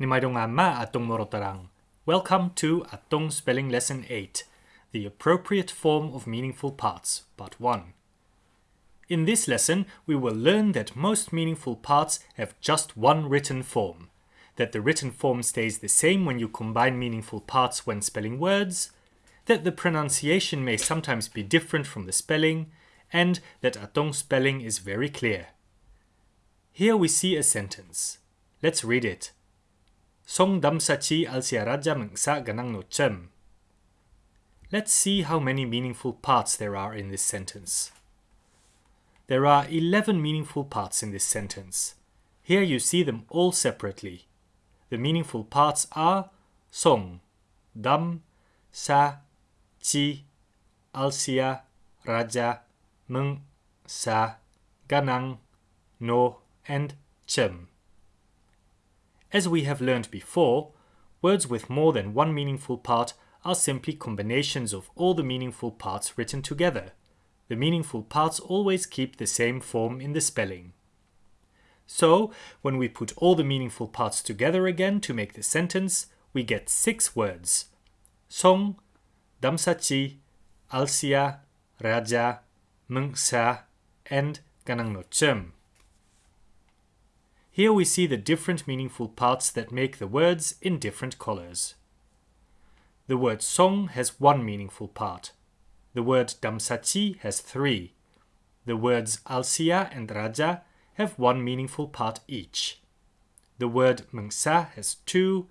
Nimaidongama atong morotarang. Welcome to Atong Spelling Lesson 8, the appropriate form of meaningful parts, part 1. In this lesson, we will learn that most meaningful parts have just one written form, that the written form stays the same when you combine meaningful parts when spelling words, that the pronunciation may sometimes be different from the spelling, and that Atong spelling is very clear. Here we see a sentence. Let's read it. Song damsachi alsiaraja mengsa ganang no chem. Let's see how many meaningful parts there are in this sentence. There are 11 meaningful parts in this sentence. Here you see them all separately. The meaningful parts are song, dam, sa, chi, alsia, raja, meng, sa, ganang, no, and chem. As we have learned before, words with more than one meaningful part are simply combinations of all the meaningful parts written together. The meaningful parts always keep the same form in the spelling. So, when we put all the meaningful parts together again to make the sentence, we get six words. Song, Damsachi, Alsia, Raja, Mengsa, and Ganangnochem. Here we see the different meaningful parts that make the words in different colors. The word song has one meaningful part. The word damsachi has three. The words alsia and raja have one meaningful part each. The word mengsa has two,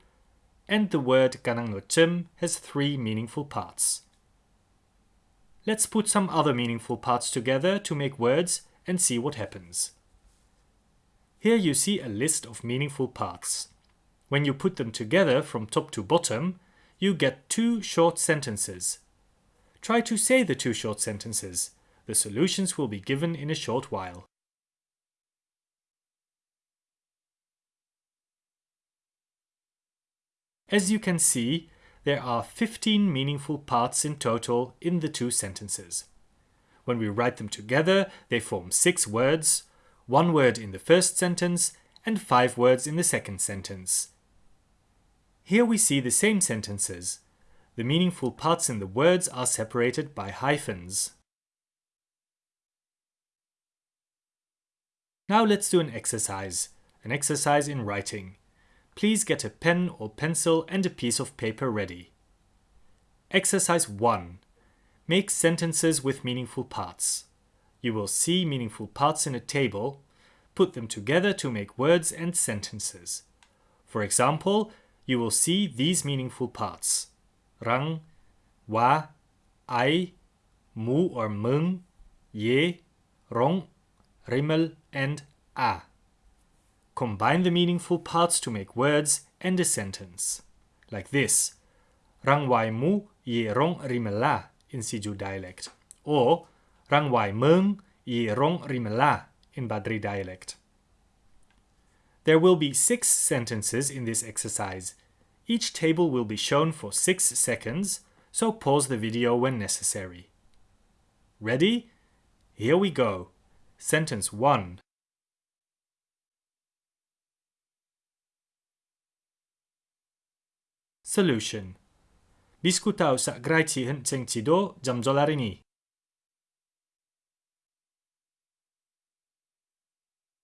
and the word ganangnochem has three meaningful parts. Let's put some other meaningful parts together to make words and see what happens. Here you see a list of meaningful parts. When you put them together from top to bottom, you get two short sentences. Try to say the two short sentences. The solutions will be given in a short while. As you can see, there are 15 meaningful parts in total in the two sentences. When we write them together, they form six words, one word in the first sentence and five words in the second sentence. Here we see the same sentences. The meaningful parts in the words are separated by hyphens. Now let's do an exercise, an exercise in writing. Please get a pen or pencil and a piece of paper ready. Exercise 1. Make sentences with meaningful parts. You will see meaningful parts in a table. Put them together to make words and sentences. For example, you will see these meaningful parts. Rang, wa, ai, mu or mung, ye, rong, rimmel, and a. Combine the meaningful parts to make words and a sentence. Like this. Rang wai mu ye rong rimela in Siju dialect. Or Rang Wai Meng i Rong Rimela in Badri dialect. There will be six sentences in this exercise. Each table will be shown for six seconds, so pause the video when necessary. Ready? Here we go. Sentence 1. Solution. Diskutau sa grai chi hen cheng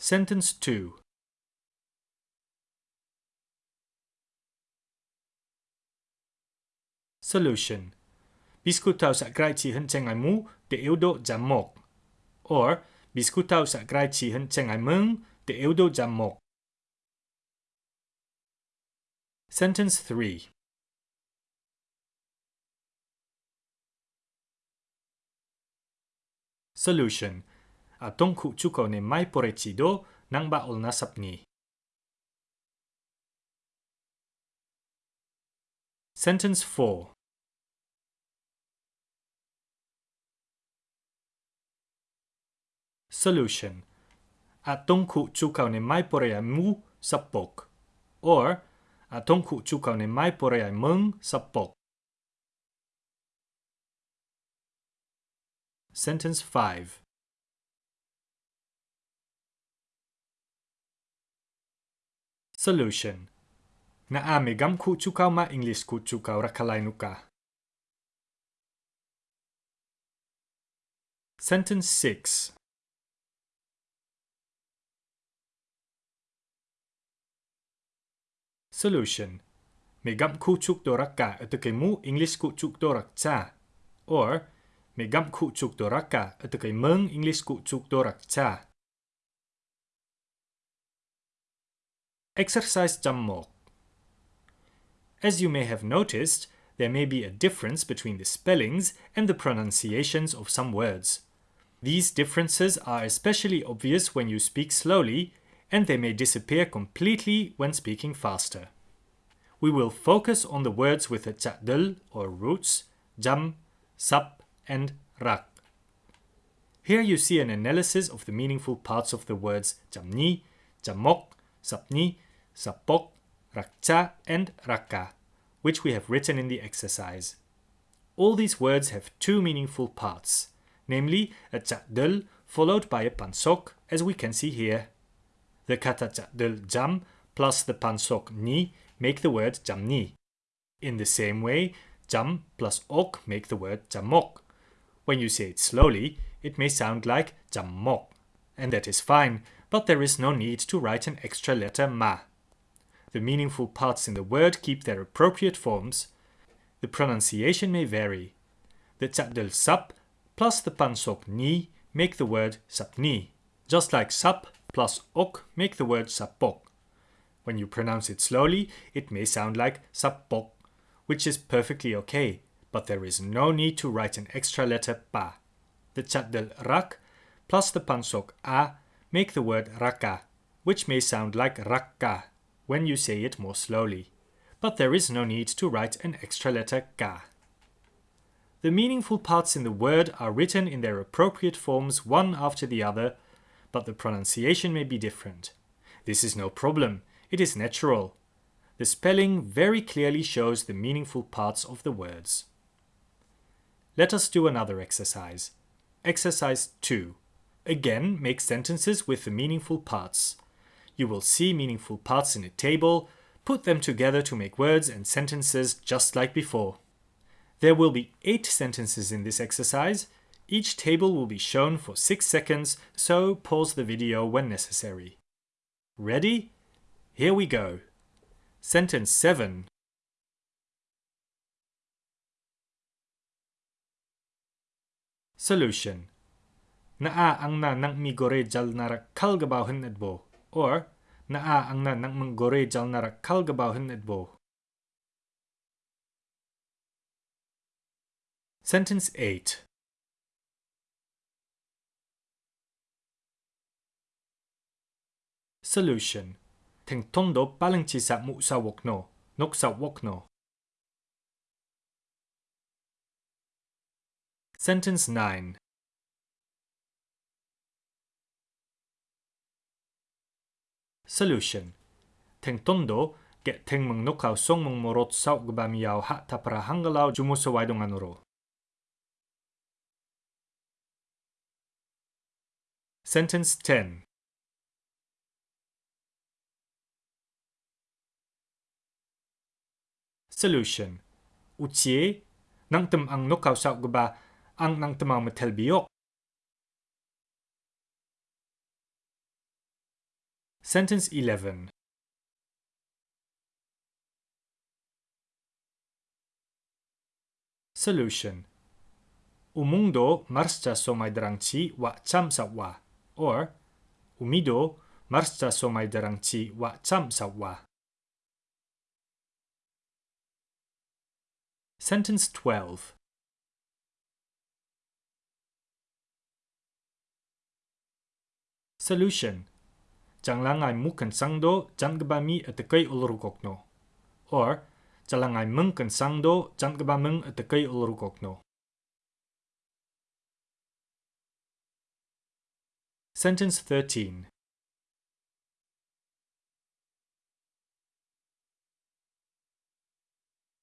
Sentence 2 Solution. Biscutau sa grai chi cheng ai mu giảm 1 or Biscutau sa grai chi hân cheng ai độ giảm 1 Sentence 3 Solution a tongku chuko ne mai porechi do nangba ol nasap nasapni. Sentence 4 Solution A tongku chukau ne mai porea mu sapok or, a tongku chukau ne mai porea mung sapok. Sentence 5 Solution Na a megam ku chukau ma English ku chukau rakalai. Sentence 6 Solution Megam ku chuk doraka mu English ku chuk dorak cha. Or Megam ku chuk doraka mung English ku chuk dorak cha. Exercise Jammok As you may have noticed, there may be a difference between the spellings and the pronunciations of some words. These differences are especially obvious when you speak slowly, and they may disappear completely when speaking faster. We will focus on the words with the cha'dul or roots, jam, sap, and rak. Here you see an analysis of the meaningful parts of the words jamni, jamok, sapni, sapok, rakcha, and raka, which we have written in the exercise. All these words have two meaningful parts, namely a cha'dul followed by a pansok, as we can see here. The kata cha'dul jam plus the pansok ni make the word jamni. In the same way, jam plus ok make the word jamok. When you say it slowly, it may sound like jammok, and that is fine, but there is no need to write an extra letter ma. The meaningful parts in the word keep their appropriate forms. The pronunciation may vary. The cha'dul sap plus the pansok ni make the word sapni, just like sap plus ok make the word sapok. When you pronounce it slowly, it may sound like sapok, which is perfectly okay, but there is no need to write an extra letter pa. The cha'dul rak plus the pansok a make the word raka, which may sound like rakka when you say it more slowly, but there is no need to write an extra letter ka. The meaningful parts in the word are written in their appropriate forms one after the other, but the pronunciation may be different. This is no problem, it is natural. The spelling very clearly shows the meaningful parts of the words. Let us do another exercise. Exercise 2. Again, make sentences with the meaningful parts. You will see meaningful parts in a table, put them together to make words and sentences just like before. There will be 8 sentences in this exercise. Each table will be shown for 6 seconds, so pause the video when necessary. Ready? Here we go. Sentence 7. Solution. Naa ang na nang mi gore jal nara kalgabaw hen edbo or naa ang na nang menggore jal nara kalgabaw hen edbo. Sentence 8. Solution. Teng tondo paling chisa mu sa wokno, nok sa wokno. Sentence 9. Solution. Teng tondo get teng meng nokau song meng morot sau gbamiao ha tapra hanggalau jumusawai donganuro. Sentence 10. Solution. Ucie nang tem ang nokau sau gba ang nang temau metel biok. Sentence 11. Solution. Umundo marscha somai drangchi wa cham wa or umido marscha somai drangchi wa cham wa. Sentence 12. Solution. Jangangai mukan sangdo jangbami atakai ulrukokno. Or Jalangai mungkan sangdo jangbamung atakai ulrukokno. Sentence 13.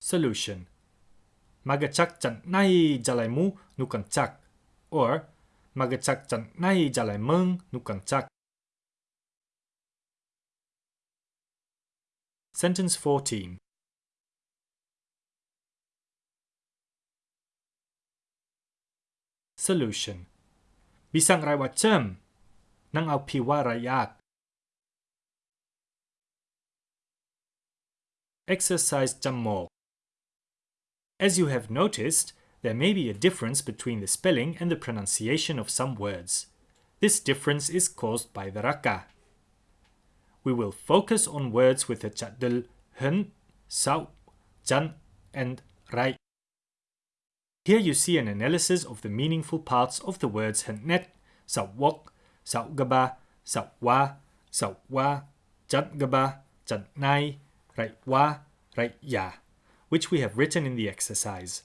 Solution. Magachak chan nai jalaimu nukan chak. Or magachak chan nai jalai mung, nukan chak. Sentence 14. Solution. Bisang rawacham ng alpiwarayak. Exercise Jammok. As you have noticed, there may be a difference between the spelling and the pronunciation of some words. This difference is caused by the raka, we will focus on words with the chadil hun, sao, jan, and rai. Here you see an analysis of the meaningful parts of the words hentnet, sawok, saugaba, sawwa, sawwa, jantgaba, jantnai, raitwa, raitya, which we have written in the exercise.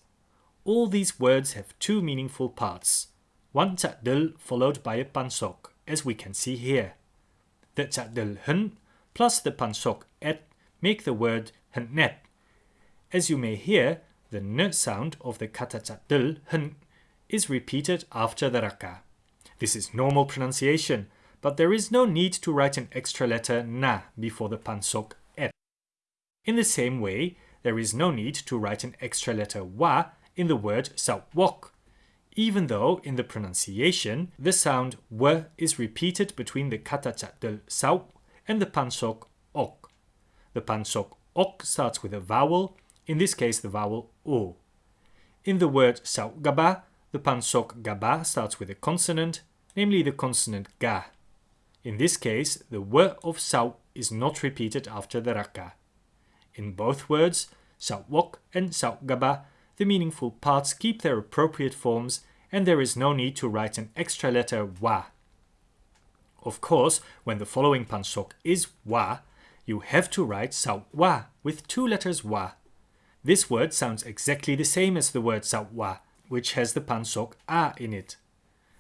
All these words have two meaningful parts, one chadil followed by a pansok, as we can see here. The chadil hun plus the pansok et make the word hentnet. As you may hear, the n sound of the kata chadil hun is repeated after the raka. This is normal pronunciation, but there is no need to write an extra letter na before the pansok et. In the same way, there is no need to write an extra letter wa in the word sawok, even though in the pronunciation the sound w is repeated between the kata chadil saw and the pansok ok. The pansok ok starts with a vowel in this case the vowel o. In the word sau gaba, the pansok gaba starts with a consonant, namely the consonant ga. In this case, the w of sau is not repeated after the raka. In both words, sawok and gaba, the meaningful parts keep their appropriate forms and there is no need to write an extra letter wa. Of course, when the following pansok is wa, you have to write sa wa with two letters wa this word sounds exactly the same as the word sawwa, which has the pansok a in it.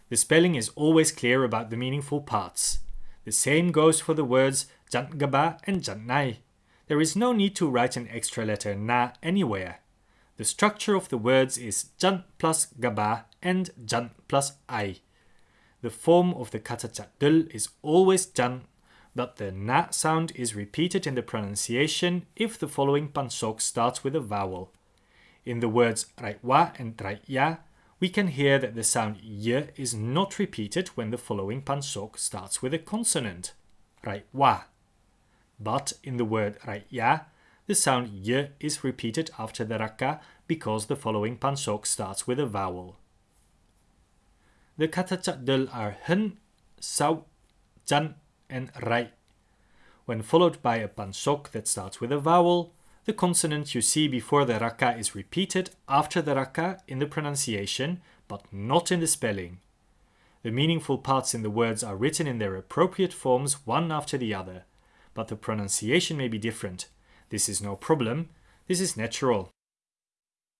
The spelling is always clear about the meaningful parts. The same goes for the words jantgaba and jantnai. There is no need to write an extra letter na anywhere. The structure of the words is jan plus gaba and jan plus ai. The form of the kata chadil is always jan, but the na sound is repeated in the pronunciation if the following pansok starts with a vowel. In the words raitwa and raitya, we can hear that the sound y is not repeated when the following pansok starts with a consonant, raitwa. But in the word raitya, the sound y is repeated after the raka because the following pansok starts with a vowel. The kata chadil are hen, sau, jan, and rai. When followed by a pansok that starts with a vowel, the consonant you see before the raka is repeated after the raka in the pronunciation, but not in the spelling. The meaningful parts in the words are written in their appropriate forms one after the other, but the pronunciation may be different. This is no problem, this is natural.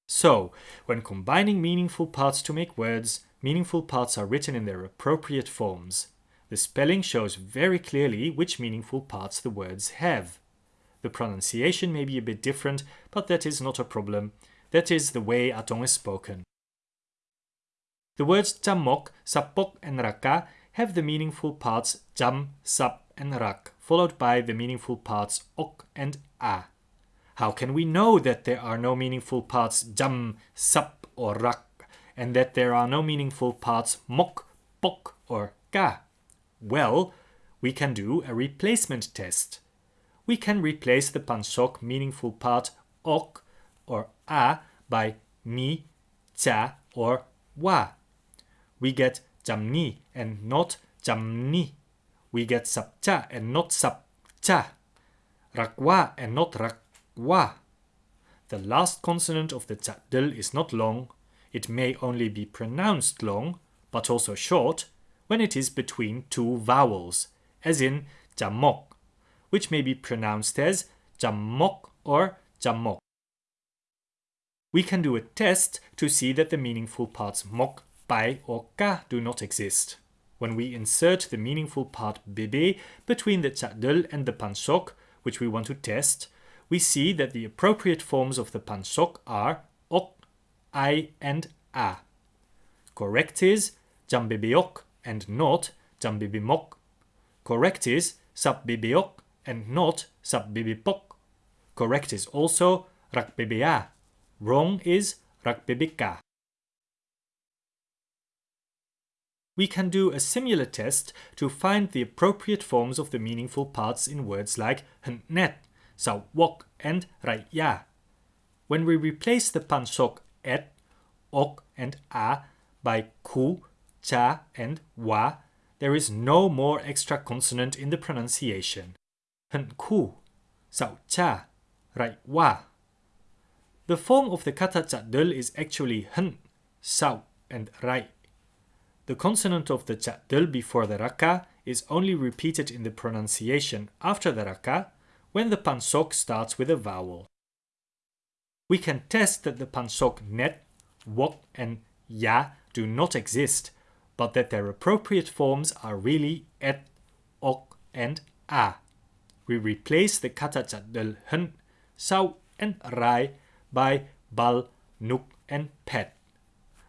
So, when combining meaningful parts to make words, meaningful parts are written in their appropriate forms. The spelling shows very clearly which meaningful parts the words have. The pronunciation may be a bit different, but that is not a problem. That is the way Atong is spoken. The words jamok, sapok, and raka have the meaningful parts jam, sap, and rak, followed by the meaningful parts ok and a. How can we know that there are no meaningful parts jam, sap, or rak, and that there are no meaningful parts mok, pok, or ka? Well, we can do a replacement test. We can replace the pansok meaningful part ok or a by ni, cha or wa. We get jamni and not jamni. We get sapcha and not sapcha. Rakwa and not rakwa. The last consonant of the chadil is not long. It may only be pronounced long, but also short, when it is between two vowels, as in jamok, which may be pronounced as jamok or jamok. We can do a test to see that the meaningful parts mok, bai or ka do not exist. When we insert the meaningful part bebe between the chadil and the pansok, which we want to test, we see that the appropriate forms of the pansok are ok, ai, and a. Correct is jambebeok and not jambibimok. Correct is sabbibiok and not sabbibipok. Correct is also rakbebea. Wrong is rakbebeka. We can do a similar test to find the appropriate forms of the meaningful parts in words like net, sawok, and raya. When we replace the pansok et, ok, and a by ku, cha, and wa, there is no more extra consonant in the pronunciation. ku, sao cha, rai wa. The form of the kata chadul is actually hen, sao, and rai. The consonant of the chadul before the raka is only repeated in the pronunciation after the raka when the pansok starts with a vowel. We can test that the pansok net, wok, and ya do not exist, but that their appropriate forms are really et, ok, and a. We replace the kata chadul hun, sau and rai by bal, nuk, and pet.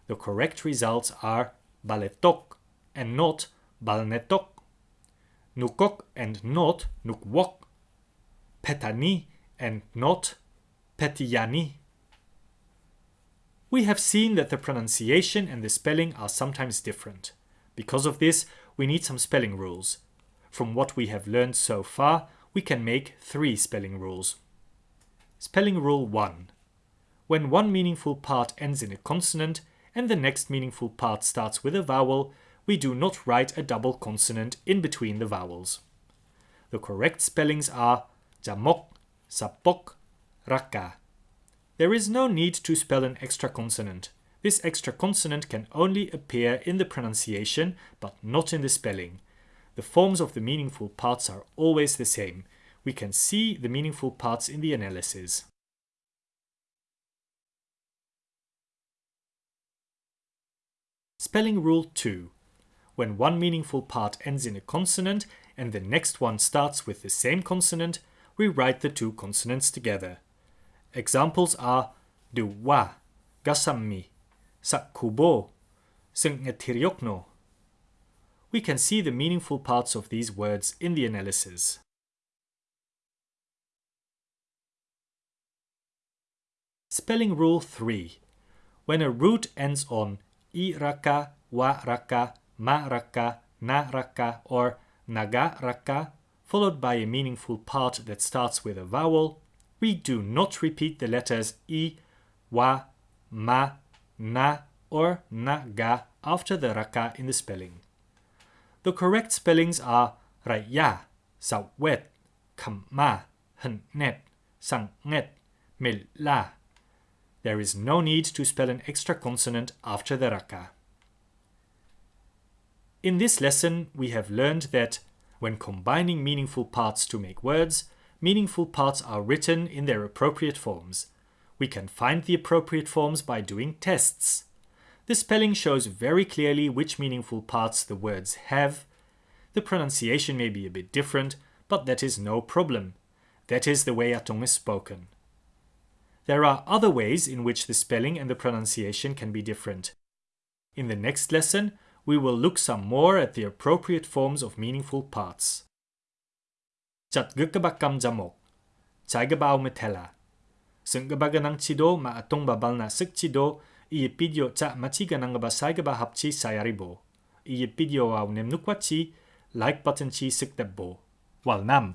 The correct results are baletok and not balnetok, nukok and not nukwok, petani and not petiyani. We have seen that the pronunciation and the spelling are sometimes different. Because of this, we need some spelling rules. From what we have learned so far, we can make three spelling rules. Spelling Rule 1. When one meaningful part ends in a consonant and the next meaningful part starts with a vowel, we do not write a double consonant in between the vowels. The correct spellings are jamok, sapok, raka. There is no need to spell an extra consonant. This extra consonant can only appear in the pronunciation but not in the spelling. The forms of the meaningful parts are always the same. We can see the meaningful parts in the analysis. Spelling Rule 2. When one meaningful part ends in a consonant and the next one starts with the same consonant, we write the two consonants together. Examples are duwa, gasammi, sakkubo, sengetiryokno. We can see the meaningful parts of these words in the analysis. Spelling Rule 3. When a root ends on i raka, wa raka, ma raka, na raka, or naga raka, followed by a meaningful part that starts with a vowel, we do not repeat the letters i, wa, ma, na, or naga after the raka in the spelling. The correct spellings are raya, sawet, kamma, hnet, sanget, milla. There is no need to spell an extra consonant after the raka. In this lesson, we have learned that when combining meaningful parts to make words, meaningful parts are written in their appropriate forms. We can find the appropriate forms by doing tests. The spelling shows very clearly which meaningful parts the words have. The pronunciation may be a bit different, but that is no problem. That is the way Atong is spoken. There are other ways in which the spelling and the pronunciation can be different. In the next lesson, we will look some more at the appropriate forms of meaningful parts. Chatgukabakam jamok, chaigabao metela. Senggabaganang chido ma atong babal na sik chido, iye pidio cha machiganang ba saigaba hapchi sayaribo. Iye pidio au nemnukwachi, like button chi sikdebo. Wal nam.